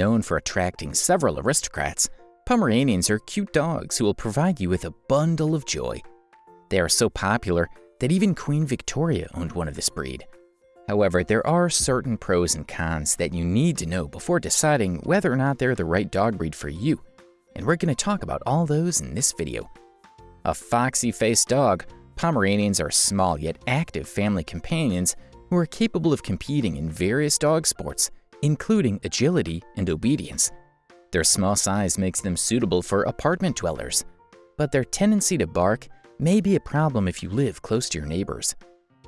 Known for attracting several aristocrats, Pomeranians are cute dogs who will provide you with a bundle of joy. They are so popular that even Queen Victoria owned one of this breed. However, there are certain pros and cons that you need to know before deciding whether or not they're the right dog breed for you, and we're going to talk about all those in this video. A foxy-faced dog, Pomeranians are small yet active family companions who are capable of competing in various dog sports, including agility and obedience. Their small size makes them suitable for apartment dwellers, but their tendency to bark may be a problem if you live close to your neighbors.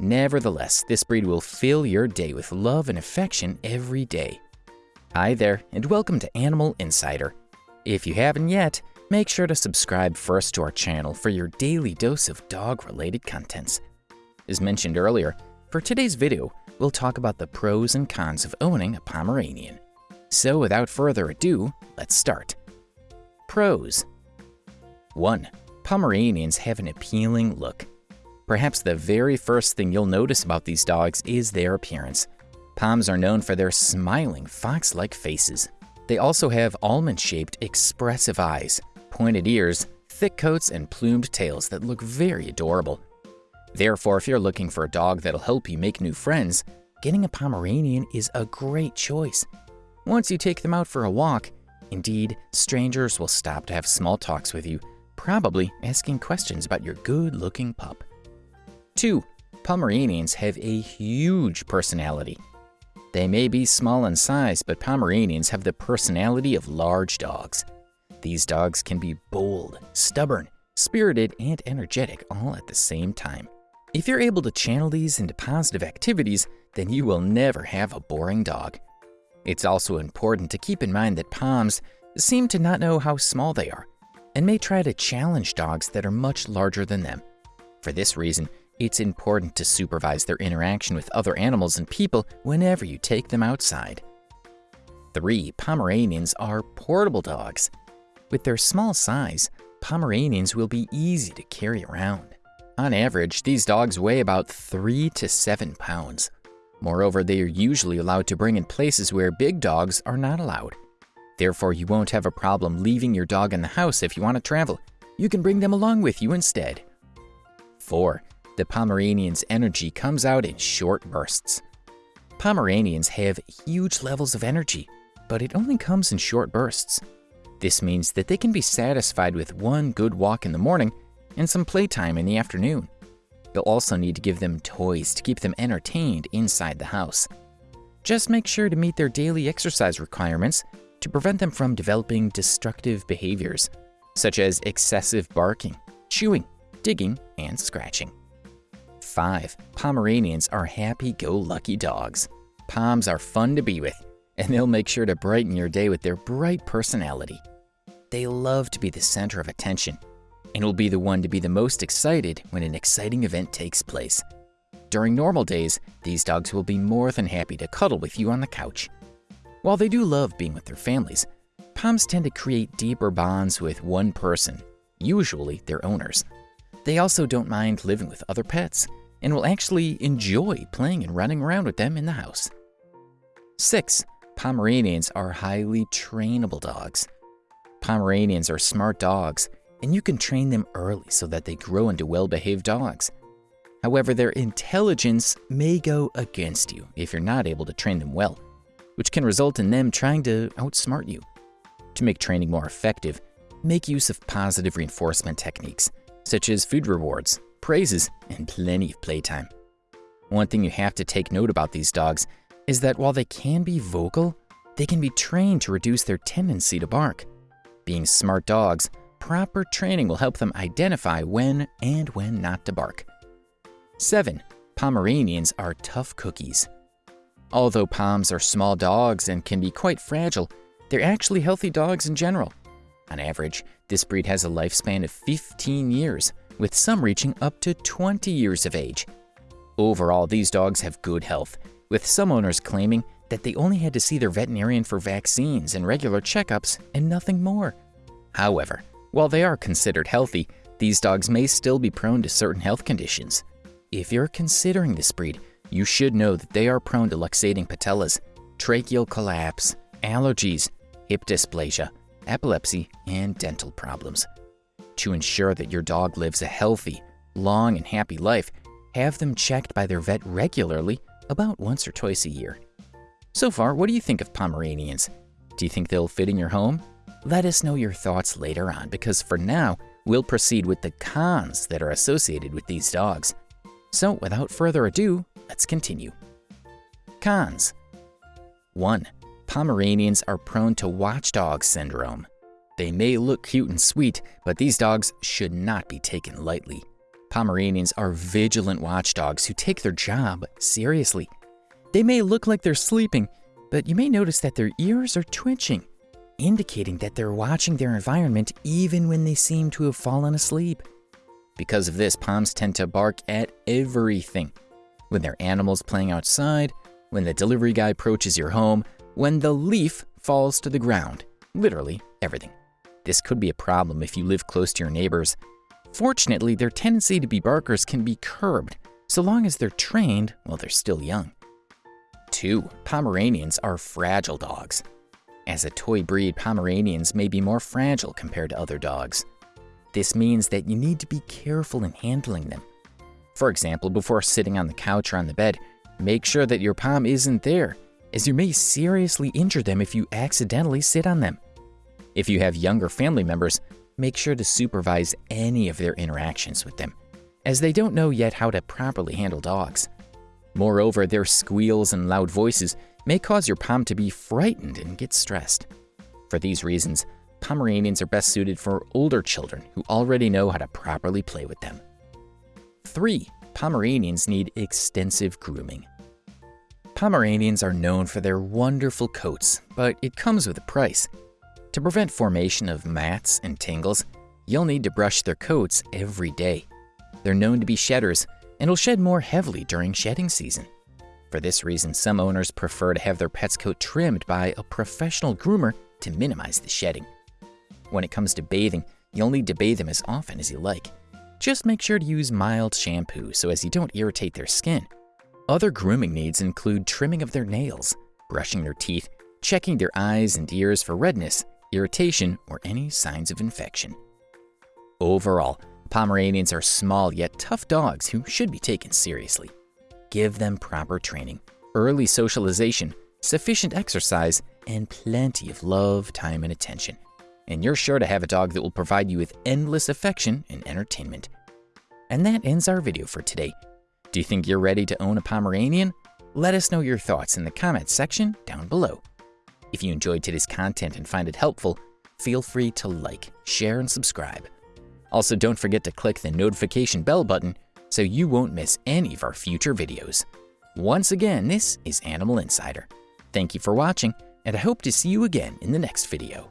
Nevertheless, this breed will fill your day with love and affection every day. Hi there, and welcome to Animal Insider. If you haven't yet, make sure to subscribe first to our channel for your daily dose of dog-related contents. As mentioned earlier, for today's video, we'll talk about the pros and cons of owning a Pomeranian. So without further ado, let's start. Pros 1. Pomeranians have an appealing look. Perhaps the very first thing you'll notice about these dogs is their appearance. Poms are known for their smiling, fox-like faces. They also have almond-shaped, expressive eyes, pointed ears, thick coats, and plumed tails that look very adorable. Therefore, if you're looking for a dog that'll help you make new friends, getting a Pomeranian is a great choice. Once you take them out for a walk, indeed, strangers will stop to have small talks with you, probably asking questions about your good-looking pup. 2. Pomeranians have a huge personality. They may be small in size, but Pomeranians have the personality of large dogs. These dogs can be bold, stubborn, spirited, and energetic all at the same time. If you're able to channel these into positive activities, then you will never have a boring dog. It's also important to keep in mind that Poms seem to not know how small they are and may try to challenge dogs that are much larger than them. For this reason, it's important to supervise their interaction with other animals and people whenever you take them outside. 3. Pomeranians are portable dogs. With their small size, Pomeranians will be easy to carry around. On average, these dogs weigh about 3 to 7 pounds. Moreover, they are usually allowed to bring in places where big dogs are not allowed. Therefore, you won't have a problem leaving your dog in the house if you want to travel. You can bring them along with you instead. 4. The Pomeranian's energy comes out in short bursts. Pomeranians have huge levels of energy, but it only comes in short bursts. This means that they can be satisfied with one good walk in the morning and some playtime in the afternoon. You'll also need to give them toys to keep them entertained inside the house. Just make sure to meet their daily exercise requirements to prevent them from developing destructive behaviors, such as excessive barking, chewing, digging, and scratching. 5. Pomeranians are happy-go-lucky dogs. Poms are fun to be with, and they'll make sure to brighten your day with their bright personality. They love to be the center of attention, and will be the one to be the most excited when an exciting event takes place. During normal days, these dogs will be more than happy to cuddle with you on the couch. While they do love being with their families, Poms tend to create deeper bonds with one person, usually their owners. They also don't mind living with other pets, and will actually enjoy playing and running around with them in the house. 6. Pomeranians are highly trainable dogs. Pomeranians are smart dogs, and you can train them early so that they grow into well-behaved dogs. However, their intelligence may go against you if you're not able to train them well, which can result in them trying to outsmart you. To make training more effective, make use of positive reinforcement techniques, such as food rewards, praises, and plenty of playtime. One thing you have to take note about these dogs is that while they can be vocal, they can be trained to reduce their tendency to bark. Being smart dogs, proper training will help them identify when and when not to bark. 7. Pomeranians are tough cookies. Although Poms are small dogs and can be quite fragile, they're actually healthy dogs in general. On average, this breed has a lifespan of 15 years, with some reaching up to 20 years of age. Overall, these dogs have good health, with some owners claiming that they only had to see their veterinarian for vaccines and regular checkups and nothing more. However, while they are considered healthy, these dogs may still be prone to certain health conditions. If you're considering this breed, you should know that they are prone to luxating patellas, tracheal collapse, allergies, hip dysplasia, epilepsy, and dental problems. To ensure that your dog lives a healthy, long, and happy life, have them checked by their vet regularly, about once or twice a year. So far, what do you think of Pomeranians? Do you think they'll fit in your home? Let us know your thoughts later on because for now, we'll proceed with the cons that are associated with these dogs. So, without further ado, let's continue. Cons 1. Pomeranians are prone to watchdog syndrome. They may look cute and sweet, but these dogs should not be taken lightly. Pomeranians are vigilant watchdogs who take their job seriously. They may look like they're sleeping, but you may notice that their ears are twitching, indicating that they're watching their environment even when they seem to have fallen asleep. Because of this, Poms tend to bark at everything. When their animals playing outside, when the delivery guy approaches your home, when the leaf falls to the ground. Literally everything. This could be a problem if you live close to your neighbors. Fortunately, their tendency to be barkers can be curbed, so long as they're trained while they're still young. 2. Pomeranians are fragile dogs. As a toy breed, Pomeranians may be more fragile compared to other dogs. This means that you need to be careful in handling them. For example, before sitting on the couch or on the bed, make sure that your Pom isn't there, as you may seriously injure them if you accidentally sit on them. If you have younger family members, make sure to supervise any of their interactions with them, as they don't know yet how to properly handle dogs. Moreover, their squeals and loud voices may cause your Pom to be frightened and get stressed. For these reasons, Pomeranians are best suited for older children who already know how to properly play with them. 3. Pomeranians need extensive grooming. Pomeranians are known for their wonderful coats, but it comes with a price. To prevent formation of mats and tangles, you'll need to brush their coats every day. They're known to be shedders and will shed more heavily during shedding season. For this reason, some owners prefer to have their pet's coat trimmed by a professional groomer to minimize the shedding. When it comes to bathing, you'll need to bathe them as often as you like. Just make sure to use mild shampoo so as you don't irritate their skin. Other grooming needs include trimming of their nails, brushing their teeth, checking their eyes and ears for redness, irritation, or any signs of infection. Overall, Pomeranians are small yet tough dogs who should be taken seriously. Give them proper training, early socialization, sufficient exercise, and plenty of love, time, and attention and you're sure to have a dog that will provide you with endless affection and entertainment. And that ends our video for today. Do you think you're ready to own a Pomeranian? Let us know your thoughts in the comments section down below. If you enjoyed today's content and find it helpful, feel free to like, share, and subscribe. Also, don't forget to click the notification bell button so you won't miss any of our future videos. Once again, this is Animal Insider. Thank you for watching, and I hope to see you again in the next video.